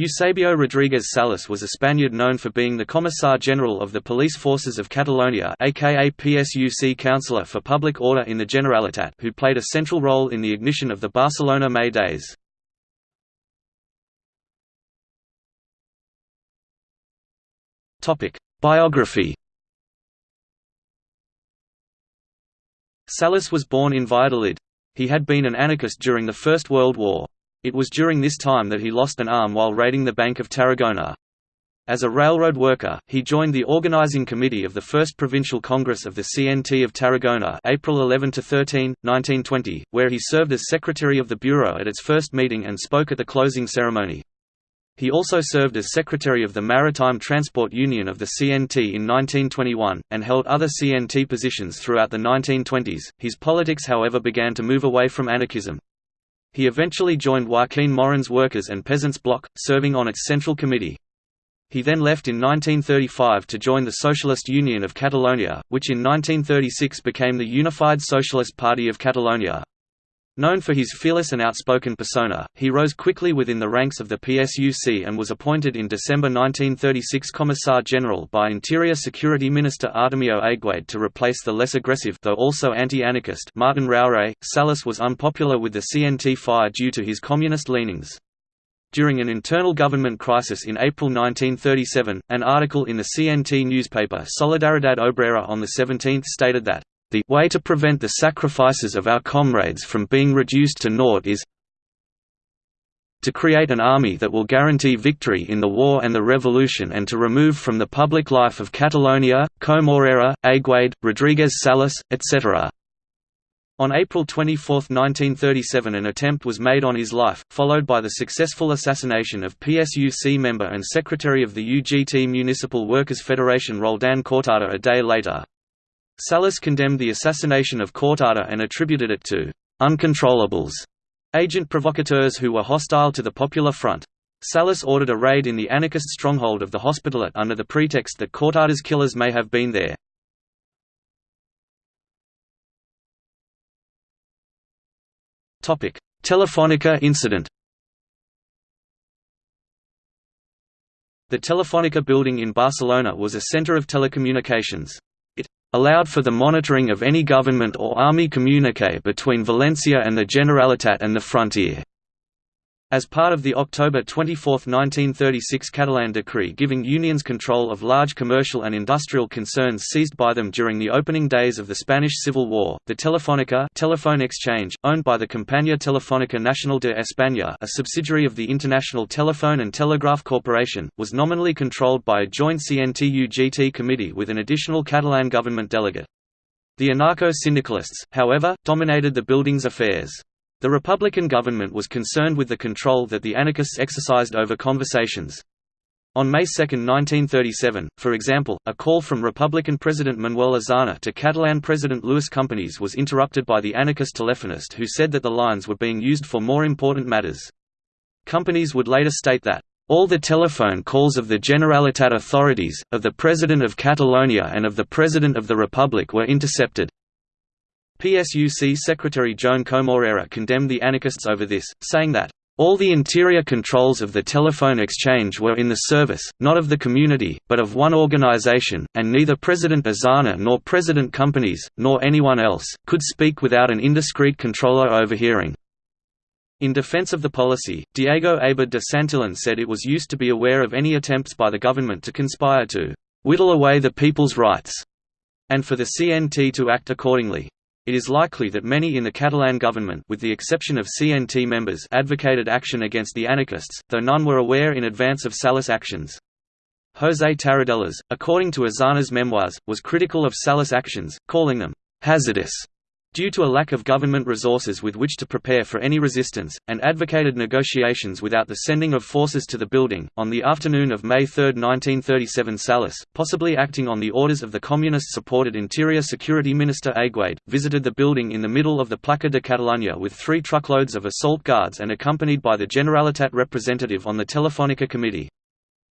Eusebio Rodríguez Salas was a Spaniard known for being the Commissar General of the Police Forces of Catalonia aka PSUC Counselor for Public Order in the Generalitat who played a central role in the ignition of the Barcelona May Days. Biography Salas was born in Valladolid. He had been an anarchist during the First World War. It was during this time that he lost an arm while raiding the Bank of Tarragona. As a railroad worker, he joined the organizing committee of the First Provincial Congress of the CNT of Tarragona April 11–13, 1920, where he served as secretary of the bureau at its first meeting and spoke at the closing ceremony. He also served as secretary of the Maritime Transport Union of the CNT in 1921, and held other CNT positions throughout the 1920s. His politics however began to move away from anarchism. He eventually joined Joaquin Maurín's Workers' and Peasants' Bloc, serving on its Central Committee. He then left in 1935 to join the Socialist Union of Catalonia, which in 1936 became the Unified Socialist Party of Catalonia. Known for his fearless and outspoken persona, he rose quickly within the ranks of the PSUC and was appointed in December 1936 Commissar General by Interior Security Minister Artemio Aguade to replace the less aggressive though also anti-anarchist Martin Raure. Salas was unpopular with the CNT-FAI due to his communist leanings. During an internal government crisis in April 1937, an article in the CNT newspaper Solidaridad Obrera on the 17th stated that the way to prevent the sacrifices of our comrades from being reduced to naught is to create an army that will guarantee victory in the war and the revolution and to remove from the public life of Catalonia, Comorera, Aguade, Rodriguez Salas, etc. On April 24, 1937 an attempt was made on his life, followed by the successful assassination of PSUC member and secretary of the UGT Municipal Workers' Federation Roldan Cortada a day later. Salas condemned the assassination of Cortada and attributed it to «uncontrollables» agent provocateurs who were hostile to the Popular Front. Salas ordered a raid in the anarchist stronghold of the Hospitalet under the pretext that Cortada's killers may have been there. Telefonica incident The Telefonica building in Barcelona was a center of telecommunications allowed for the monitoring of any government or army communique between Valencia and the Generalitat and the frontier. As part of the October 24, 1936 Catalan decree giving unions control of large commercial and industrial concerns seized by them during the opening days of the Spanish Civil War, the Telefónica telephone exchange, owned by the Compañía Telefónica Nacional de España a subsidiary of the International Telephone and Telegraph Corporation, was nominally controlled by a joint CNT-UGT committee with an additional Catalan government delegate. The anarcho-syndicalists, however, dominated the building's affairs. The Republican government was concerned with the control that the anarchists exercised over conversations. On May 2, 1937, for example, a call from Republican President Manuel Azaña to Catalan President Luis Companys was interrupted by the anarchist telephonist who said that the lines were being used for more important matters. Companys would later state that, all the telephone calls of the Generalitat authorities, of the President of Catalonia and of the President of the Republic were intercepted. PSUC Secretary Joan Comorera condemned the anarchists over this, saying that, all the interior controls of the telephone exchange were in the service, not of the community, but of one organization, and neither President Azaña nor President Companys, nor anyone else, could speak without an indiscreet controller overhearing. In defense of the policy, Diego Abad de Santillan said it was used to be aware of any attempts by the government to conspire to «whittle away the people's rights», and for the CNT to act accordingly. It is likely that many in the Catalan government with the exception of CNT members advocated action against the anarchists, though none were aware in advance of Salas' actions. José Tarradellas, according to Azaña's memoirs, was critical of Salas' actions, calling them «hazardous» due to a lack of government resources with which to prepare for any resistance, and advocated negotiations without the sending of forces to the building. On the afternoon of May 3, 1937, Salas, possibly acting on the orders of the communist supported Interior Security Minister Aguade, visited the building in the middle of the Plaça de Catalunya with three truckloads of assault guards and accompanied by the Generalitat representative on the Telefonica committee.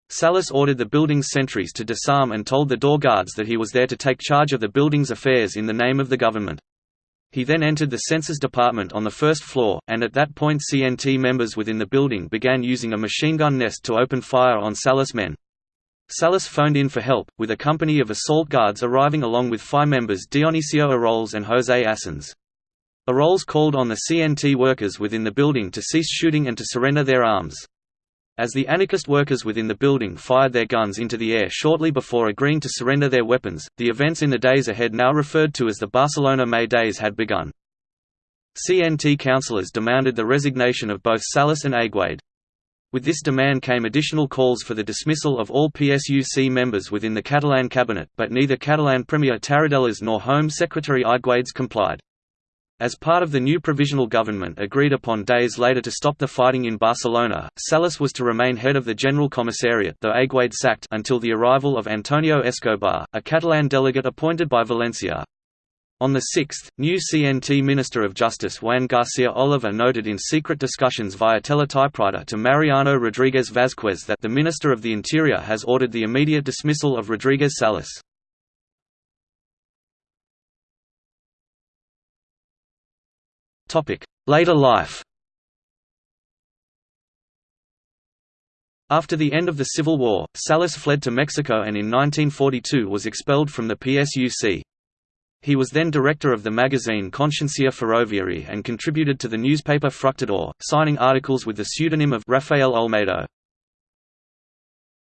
Salas ordered the building's sentries to disarm and told the door guards that he was there to take charge of the building's affairs in the name of the government. He then entered the census department on the first floor, and at that point CNT members within the building began using a machine gun nest to open fire on Salas men. Salas phoned in for help, with a company of assault guards arriving along with FAI members Dionisio Eroles and José Asens. Eroles called on the CNT workers within the building to cease shooting and to surrender their arms. As the anarchist workers within the building fired their guns into the air shortly before agreeing to surrender their weapons, the events in the days ahead now referred to as the Barcelona May Days had begun. CNT councillors demanded the resignation of both Salas and Aguade. With this demand came additional calls for the dismissal of all PSUC members within the Catalan cabinet, but neither Catalan Premier Tarradellas nor Home Secretary Aiguades complied. As part of the new provisional government agreed upon days later to stop the fighting in Barcelona, Salas was to remain head of the General Commissariat though Aguade sacked until the arrival of Antonio Escobar, a Catalan delegate appointed by Valencia. On the 6th, new CNT Minister of Justice Juan Garcia Oliver noted in secret discussions via teletypewriter to Mariano Rodriguez Vázquez that the Minister of the Interior has ordered the immediate dismissal of Rodriguez Salas. Later life After the end of the Civil War, Salas fled to Mexico and in 1942 was expelled from the PSUC. He was then director of the magazine Consciencia Ferroviaria and contributed to the newspaper Fructidor, signing articles with the pseudonym of Rafael Olmedo.